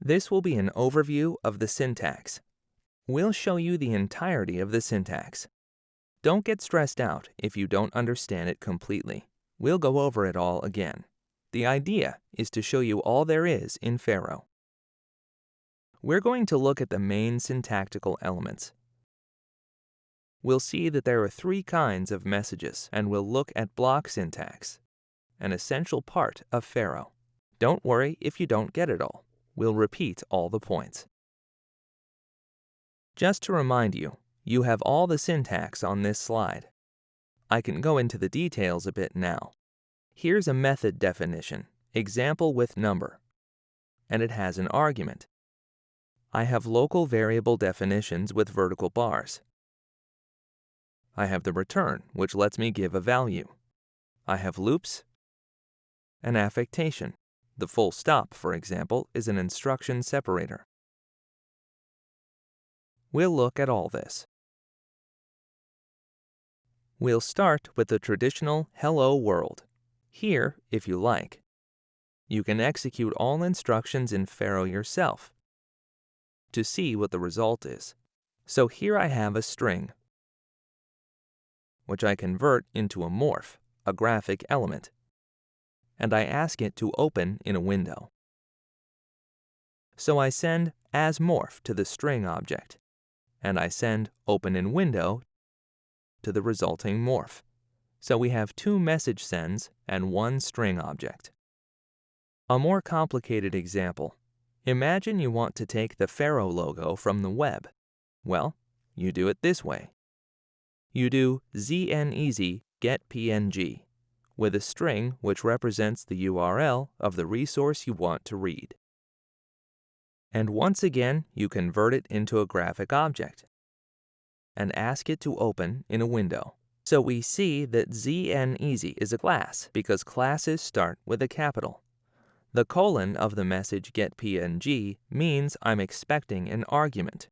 This will be an overview of the syntax. We'll show you the entirety of the syntax. Don't get stressed out if you don't understand it completely. We'll go over it all again. The idea is to show you all there is in Pharo. We're going to look at the main syntactical elements. We'll see that there are three kinds of messages, and we'll look at block syntax, an essential part of Pharo. Don't worry if you don't get it all. We'll repeat all the points. Just to remind you, you have all the syntax on this slide. I can go into the details a bit now. Here's a method definition, example with number, and it has an argument. I have local variable definitions with vertical bars. I have the return, which lets me give a value. I have loops, an affectation, the full stop, for example, is an instruction separator. We'll look at all this. We'll start with the traditional Hello World. Here, if you like, you can execute all instructions in Pharo yourself to see what the result is. So here I have a string, which I convert into a morph, a graphic element and I ask it to open in a window. So I send asMorph to the string object, and I send open in window to the resulting morph. So we have two message sends and one string object. A more complicated example. Imagine you want to take the Pharo logo from the web. Well, you do it this way. You do ZnEasy get png with a string which represents the URL of the resource you want to read. And once again, you convert it into a graphic object and ask it to open in a window. So we see that ZnEasy is a class because classes start with a capital. The colon of the message getPNG means I'm expecting an argument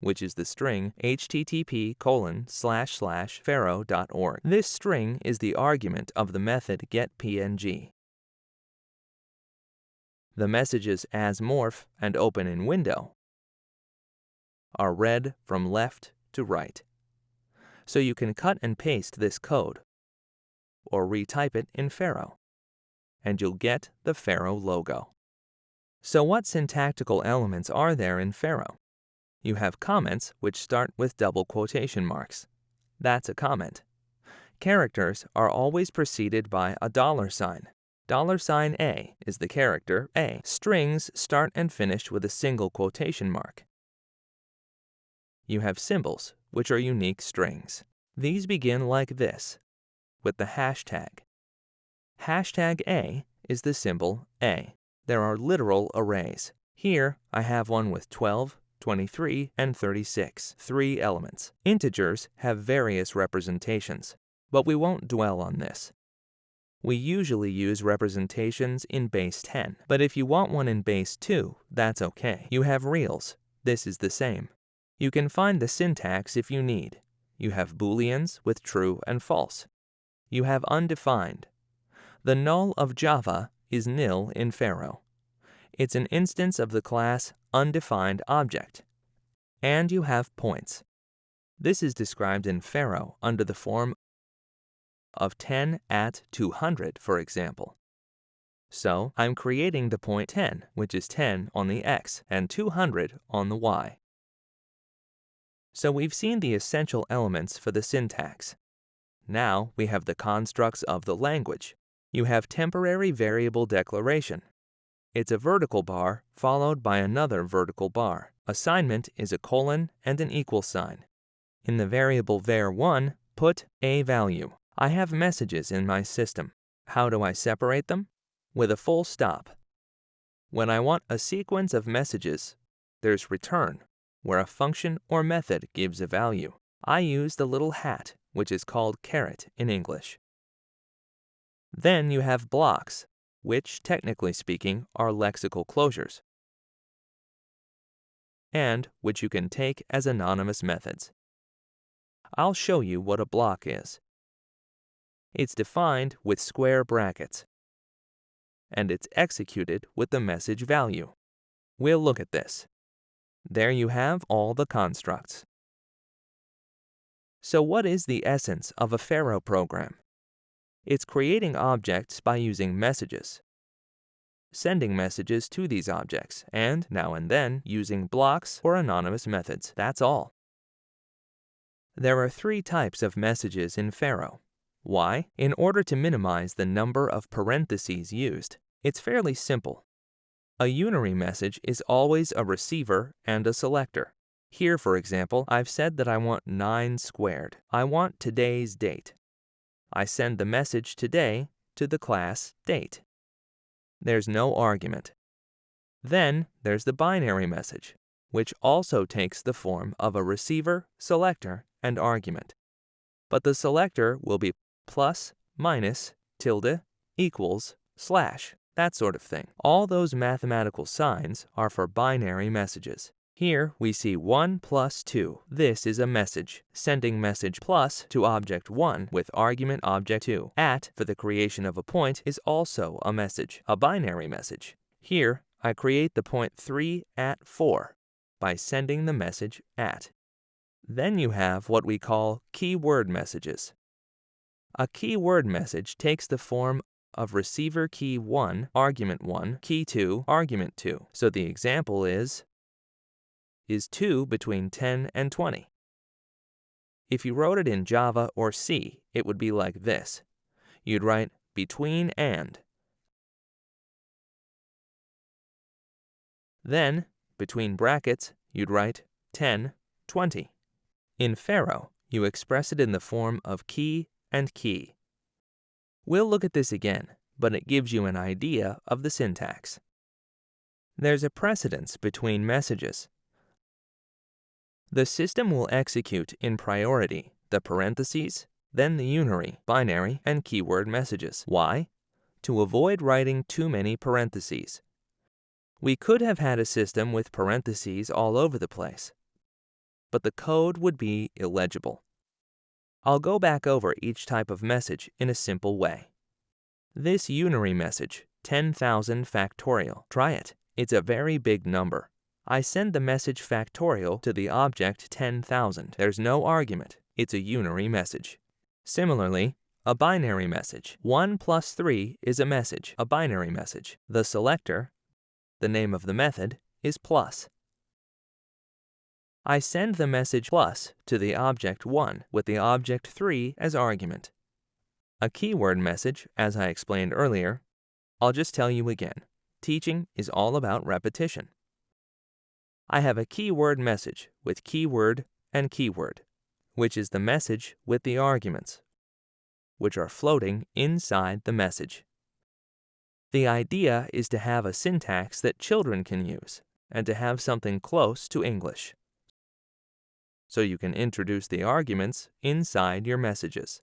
which is the string http colon slash slash pharo.org. This string is the argument of the method getPNG. The messages as morph and open in window are read from left to right. So you can cut and paste this code or retype it in Pharo, and you'll get the Pharo logo. So what syntactical elements are there in Pharo? You have comments which start with double quotation marks. That's a comment. Characters are always preceded by a dollar sign. Dollar sign $A is the character A. Strings start and finish with a single quotation mark. You have symbols, which are unique strings. These begin like this, with the hashtag. Hashtag A is the symbol A. There are literal arrays. Here, I have one with 12, 23, and 36, three elements. Integers have various representations, but we won't dwell on this. We usually use representations in base 10, but if you want one in base 2, that's okay. You have reals. This is the same. You can find the syntax if you need. You have booleans with true and false. You have undefined. The null of Java is nil in Pharo. It's an instance of the class undefined object. And you have points. This is described in Pharo under the form of 10 at 200, for example. So I'm creating the point 10, which is 10 on the x, and 200 on the y. So we've seen the essential elements for the syntax. Now we have the constructs of the language. You have temporary variable declaration, it's a vertical bar followed by another vertical bar. Assignment is a colon and an equal sign. In the variable var1, put a value. I have messages in my system. How do I separate them? With a full stop. When I want a sequence of messages, there's return, where a function or method gives a value. I use the little hat, which is called caret in English. Then you have blocks, which, technically speaking, are lexical closures, and which you can take as anonymous methods. I'll show you what a block is. It's defined with square brackets, and it's executed with the message value. We'll look at this. There you have all the constructs. So what is the essence of a Pharo program? It's creating objects by using messages, sending messages to these objects, and, now and then, using blocks or anonymous methods. That's all. There are three types of messages in Pharo. Why? In order to minimize the number of parentheses used. It's fairly simple. A unary message is always a receiver and a selector. Here, for example, I've said that I want 9 squared. I want today's date. I send the message today to the class date. There's no argument. Then there's the binary message, which also takes the form of a receiver, selector, and argument. But the selector will be plus, minus, tilde, equals, slash, that sort of thing. All those mathematical signs are for binary messages. Here we see 1 plus 2. This is a message. Sending message plus to object 1 with argument object 2. At for the creation of a point is also a message, a binary message. Here I create the point 3 at 4 by sending the message at. Then you have what we call keyword messages. A keyword message takes the form of receiver key 1, argument 1, key 2, argument 2. So the example is is 2 between 10 and 20. If you wrote it in Java or C, it would be like this. You'd write between and. Then, between brackets, you'd write 10, 20. In Pharo, you express it in the form of key and key. We'll look at this again, but it gives you an idea of the syntax. There's a precedence between messages. The system will execute in priority the parentheses, then the unary, binary, and keyword messages. Why? To avoid writing too many parentheses. We could have had a system with parentheses all over the place, but the code would be illegible. I'll go back over each type of message in a simple way. This unary message, 10,000 factorial. Try it. It's a very big number. I send the message factorial to the object 10,000. There's no argument. It's a unary message. Similarly, a binary message. 1 plus 3 is a message, a binary message. The selector, the name of the method, is plus. I send the message plus to the object 1 with the object 3 as argument. A keyword message, as I explained earlier, I'll just tell you again. Teaching is all about repetition. I have a keyword message with keyword and keyword, which is the message with the arguments, which are floating inside the message. The idea is to have a syntax that children can use and to have something close to English. So you can introduce the arguments inside your messages.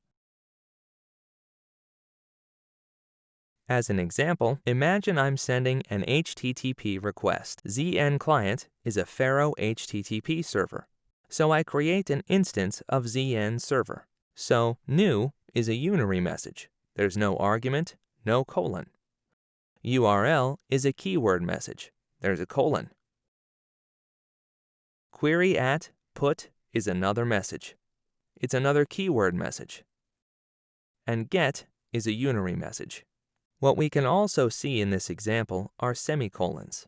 As an example, imagine I'm sending an HTTP request. ZnClient is a Pharo HTTP server. So I create an instance of ZN Server. So new is a unary message. There's no argument, no colon. URL is a keyword message. There's a colon. Query at put is another message. It's another keyword message. And get is a unary message. What we can also see in this example are semicolons.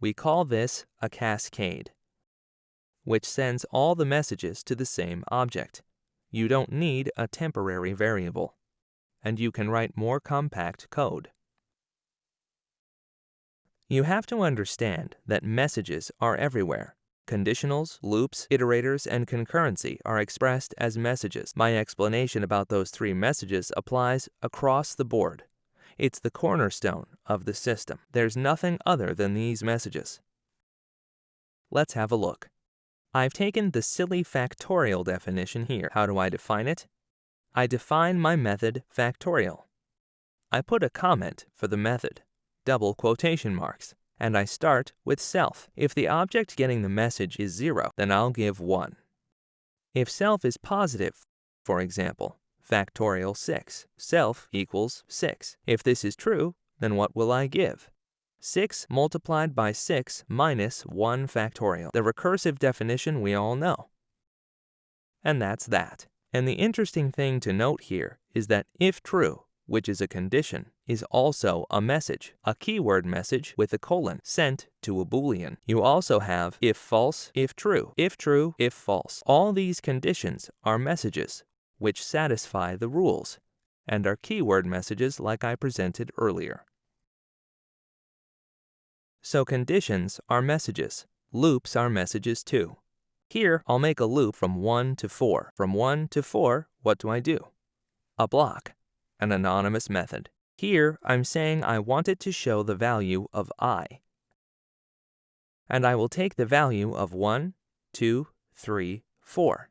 We call this a cascade, which sends all the messages to the same object. You don't need a temporary variable, and you can write more compact code. You have to understand that messages are everywhere. Conditionals, loops, iterators, and concurrency are expressed as messages. My explanation about those three messages applies across the board. It's the cornerstone of the system. There's nothing other than these messages. Let's have a look. I've taken the silly factorial definition here. How do I define it? I define my method factorial. I put a comment for the method, double quotation marks and I start with self. If the object getting the message is 0, then I'll give 1. If self is positive, for example, factorial 6, self equals 6. If this is true, then what will I give? 6 multiplied by 6 minus 1 factorial, the recursive definition we all know. And that's that. And the interesting thing to note here is that if true, which is a condition, is also a message, a keyword message with a colon sent to a boolean. You also have if false, if true, if true, if false. All these conditions are messages which satisfy the rules and are keyword messages like I presented earlier. So conditions are messages. Loops are messages too. Here, I'll make a loop from 1 to 4. From 1 to 4, what do I do? A block, an anonymous method. Here, I'm saying I want it to show the value of i. And I will take the value of 1, 2, 3, 4.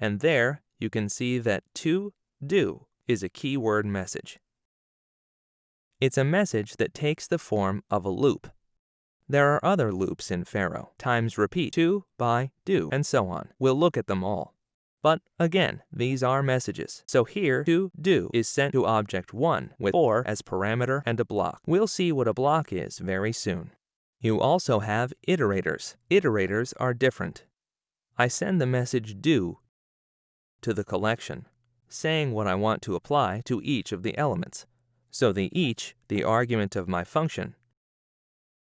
And there, you can see that to do is a keyword message. It's a message that takes the form of a loop. There are other loops in Pharo, times repeat, to, by, do, and so on. We'll look at them all. But again, these are messages. So here, to do is sent to object 1 with for as parameter and a block. We'll see what a block is very soon. You also have iterators. Iterators are different. I send the message do to the collection, saying what I want to apply to each of the elements. So the each, the argument of my function,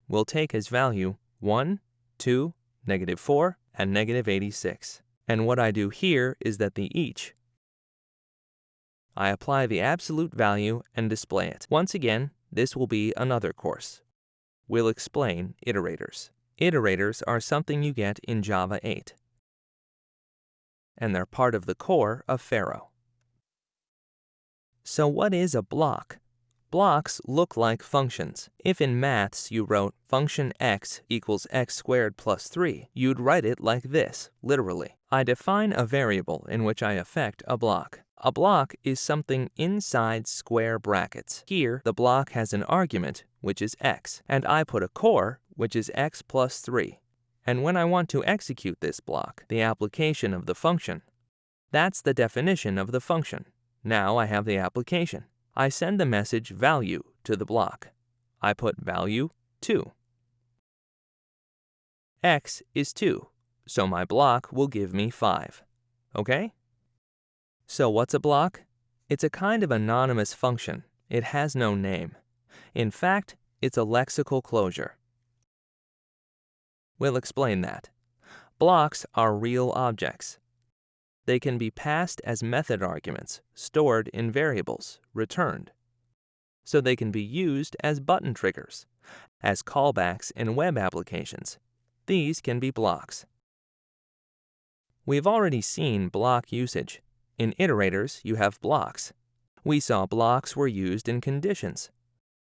will take as value 1, 2, negative 4, and negative 86. And what I do here is that the each, I apply the absolute value and display it. Once again, this will be another course. We'll explain iterators. Iterators are something you get in Java 8, and they're part of the core of Pharo. So what is a block? Blocks look like functions. If in maths you wrote function x equals x squared plus 3, you'd write it like this, literally. I define a variable in which I affect a block. A block is something inside square brackets. Here, the block has an argument, which is x, and I put a core, which is x plus 3. And when I want to execute this block, the application of the function, that's the definition of the function. Now I have the application. I send the message value to the block. I put value 2. x is 2, so my block will give me 5. Okay? So what's a block? It's a kind of anonymous function. It has no name. In fact, it's a lexical closure. We'll explain that. Blocks are real objects. They can be passed as method arguments, stored in variables, returned. So they can be used as button triggers, as callbacks in web applications. These can be blocks. We've already seen block usage. In iterators, you have blocks. We saw blocks were used in conditions.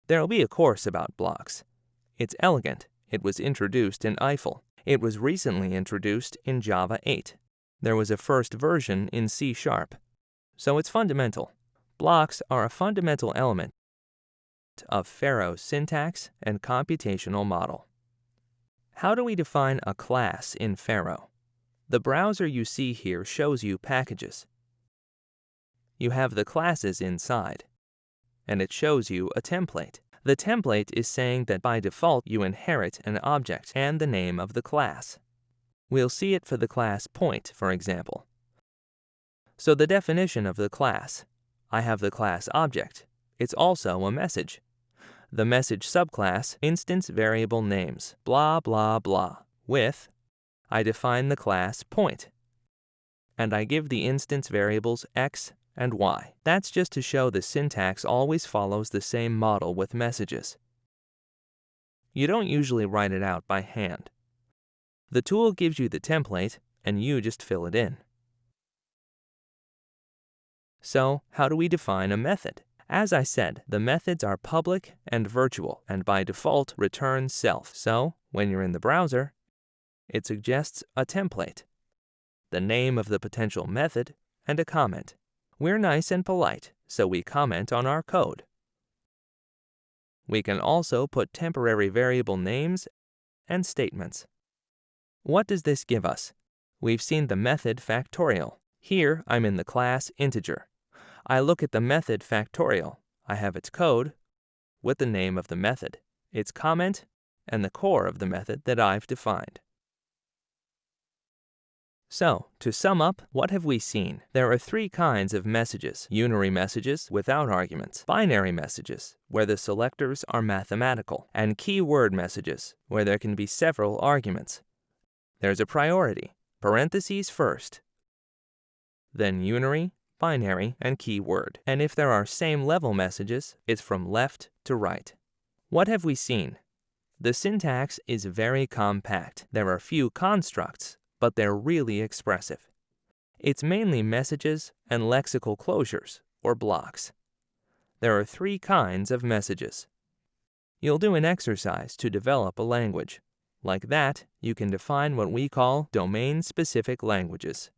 There'll be a course about blocks. It's elegant. It was introduced in Eiffel. It was recently introduced in Java 8. There was a first version in C Sharp. So it's fundamental. Blocks are a fundamental element of Pharo's syntax and computational model. How do we define a class in Pharo? The browser you see here shows you packages. You have the classes inside, and it shows you a template. The template is saying that by default you inherit an object and the name of the class. We'll see it for the class point, for example. So the definition of the class. I have the class object. It's also a message. The message subclass instance variable names, blah blah blah, with I define the class point. And I give the instance variables x and y. That's just to show the syntax always follows the same model with messages. You don't usually write it out by hand. The tool gives you the template, and you just fill it in. So, how do we define a method? As I said, the methods are public and virtual, and by default return self. So, when you're in the browser, it suggests a template, the name of the potential method, and a comment. We're nice and polite, so we comment on our code. We can also put temporary variable names and statements. What does this give us? We've seen the method factorial. Here, I'm in the class integer. I look at the method factorial. I have its code with the name of the method. its comment, and the core of the method that I've defined. So, to sum up, what have we seen? There are three kinds of messages. Unary messages without arguments, binary messages, where the selectors are mathematical, and keyword messages, where there can be several arguments. There's a priority, parentheses first, then unary, binary, and keyword. And if there are same level messages, it's from left to right. What have we seen? The syntax is very compact. There are few constructs, but they're really expressive. It's mainly messages and lexical closures, or blocks. There are three kinds of messages. You'll do an exercise to develop a language. Like that, you can define what we call domain-specific languages.